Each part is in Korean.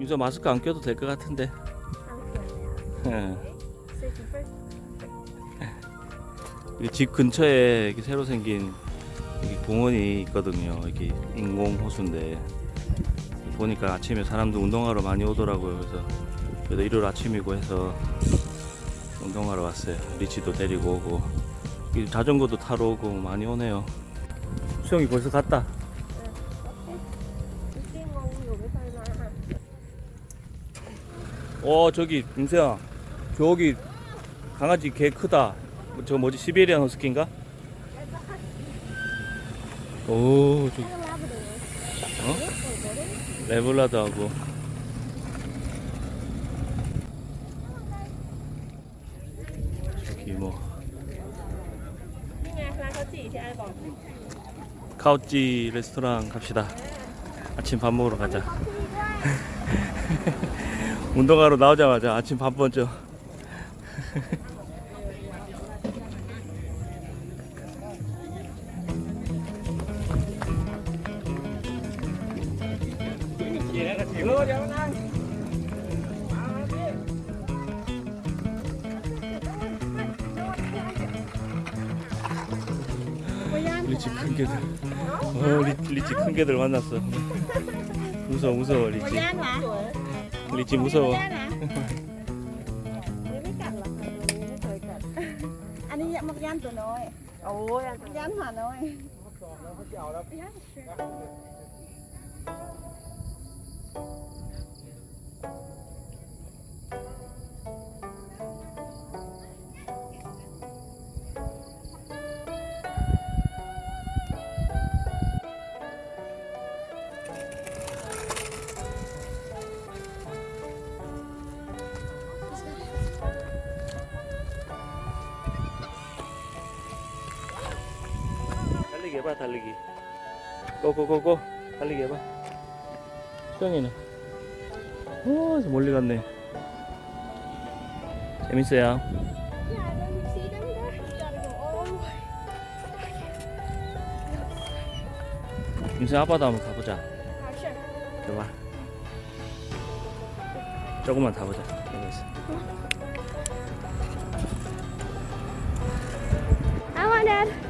유서 마스크 안 껴도 될 것 같은데. 예. 집 근처에 새로 생긴 공원이 있거든요. 여기 인공 호수인데 보니까 아침에 사람들 운동하러 많이 오더라고요. 그래서 그래도 일요일 아침이고 해서 운동하러 왔어요. 리치도 데리고 오고 이 자전거도 타러 오고 많이 오네요. 수영이 벌써 갔다. 어 저기 민세야. 저기 강아지 개 크다. 저 뭐지? 시베리안 허스키인가? 오 저기 어? 레블라드하고. 저기 뭐. 카우찌 레스토랑 갑시다. 아침 밥 먹으러 가자. 운동하러 나오자마자 아침 밥 먼저. 리치 큰 개들. 어, 리, 리치 큰 개들 만났어. 무서워, 무서워, 리치. 리치무서워 아니 막 얀도 넣어 오 얀도 얀 하노이 해봐, 달리기. 고고고고. 달리기 해봐. 수영이는. 오, 저 멀리 갔네. 재밌어요. 김수 아빠도 한번 가보자. 좋아. 조금만 타보자. 여기 있어. I want that.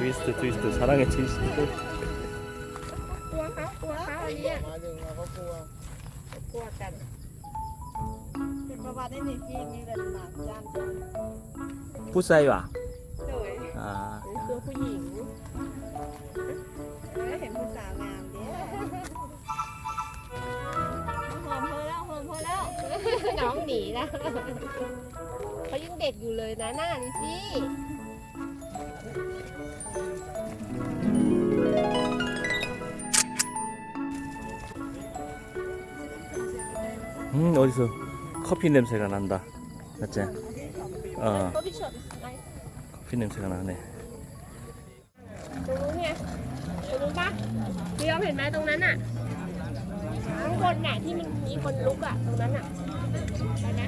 트위스트 트위스트 사랑의 트위스트. กลัวเขากลัวเขาอันเนี้ย หมายถึงว่าเขากลัว กลัวกัน เป็นประวัติในนี่ที่มีเงินมาจ้าง 푸사이와. โดย 아. ตัวผู้หญิง ไม่เห็นผู้สาวงามเด้ หอมพอแล้วหอมพอแล้ว น้องหนีนะเขายังเด็กอยู่เลยนะหน้านี่สิ 음 어디서 커피 냄새가 난다. 맞지? 어 ตัวพี่เฉินไง 커피 냄새가 나네. ตรงนู้นไงตรงนู้นปะพี่ยอมเห็นไหมตรงนั้นอ่ะข้างบนน่ะที่มันมีคนลุกอ่ะตรงนั้นอ่ะไปนะ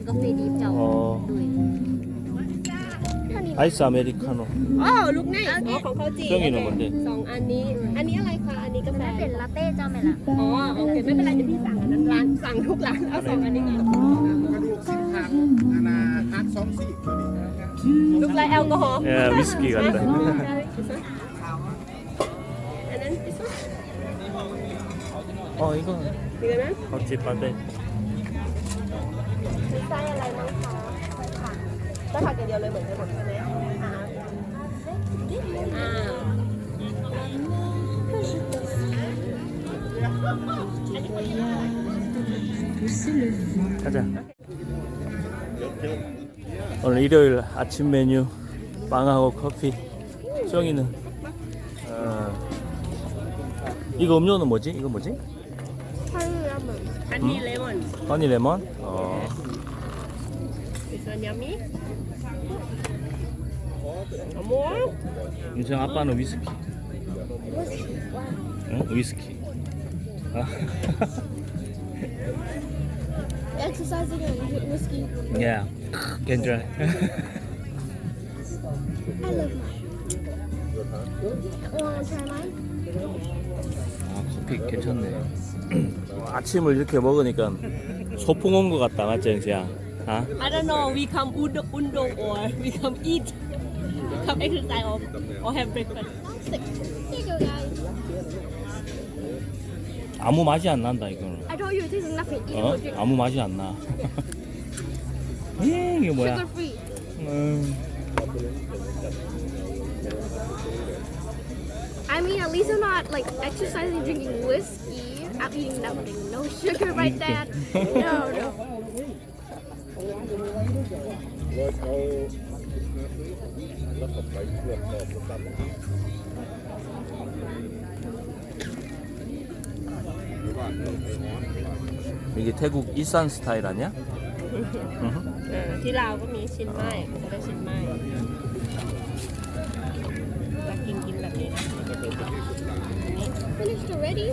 นกาแฟดิบเจ้า 어 ด้วย 아이스 아메리카노 อ๋อลูกไงอ๋อของเขาจี เครื่องอยู่ไหนหมดเลย สองอันนี้ อันนี้อะไรคะ อันนี้ กาแฟ ถ้าเป็นลาเต้เจ้าไหมล่ะ อ๋อโอเคไม่เป็นไรเดี๋ยวพี่สั่งอันนั้นร้านสั่งทุกร้านเอาสองอันนี้ก่อน กระดูกสิบหักนานาฮักสองสี่ตัวนี้ ลูกไรแอลกอฮอล์ 야 위스키 같다 อันนั้น 어 이거 ดีกันนะ 겉집 바데 มีไส้อะไรบ้างคะไส้ผักไส้ผักอย่างเดียวเลยเหมือนกันหมดใช่ไหม 가자 오늘 일요일 아침 메뉴 빵하고 커피 쫑이는 어, 이거 음료는 뭐지? 이거 뭐지? 허니 음? 레몬 허니 레몬? 어. 인생 아빠는 위스키 응? 위스키 Exercising and whiskey. Yeah, 괜찮아. I love mine. Wanna try mine? 아, 커피 괜찮네. 아침을 이렇게 먹으니까 소풍 온 것 같다, 맞지, 영지야? 아? I don't know. We come undo, undo or we come eat. Come exercise or, or have breakfast. Here you go, guys. 아무 맛이 안 난다, 이거는. I told you it tastes nothing. 어? 아무 맛이 안 나. 예, 이게 뭐야? Sugar free. 음, I mean, at least I'm not like exercising, drinking whiskey. I'm eating nothing. No sugar, right, Dad? No, no. เ 이게 태국 일산 스타일 아니야? 응, 티 라오가 미 신마이, 그래 신마이. Finished already?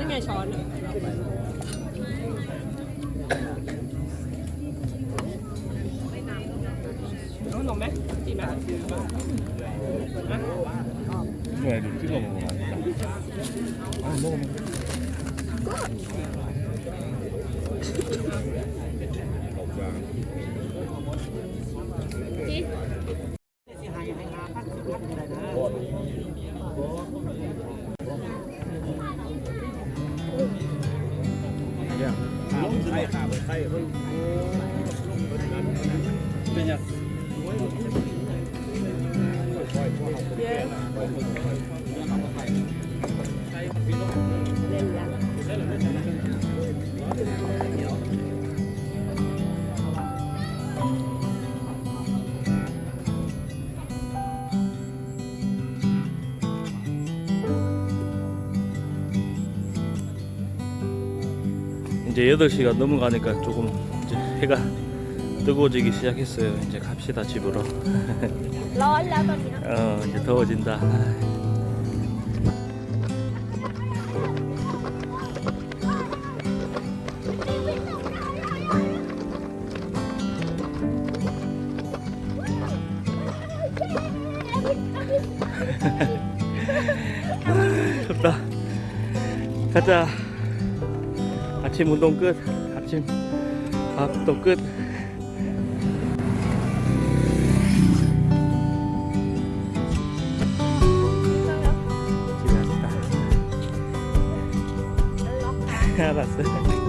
이게 전. 너무 너무 맛있지 마. Yeah. 이제 8시가 넘어가니까 조금 이제 해가 뜨거워지기 시작했어요. 이제 갑시다 집으로. 어 이제 더워진다. 아, 덥다. 가자. 아침 운동 끝. 아침 밥도 끝. 집에 왔다. 알았어.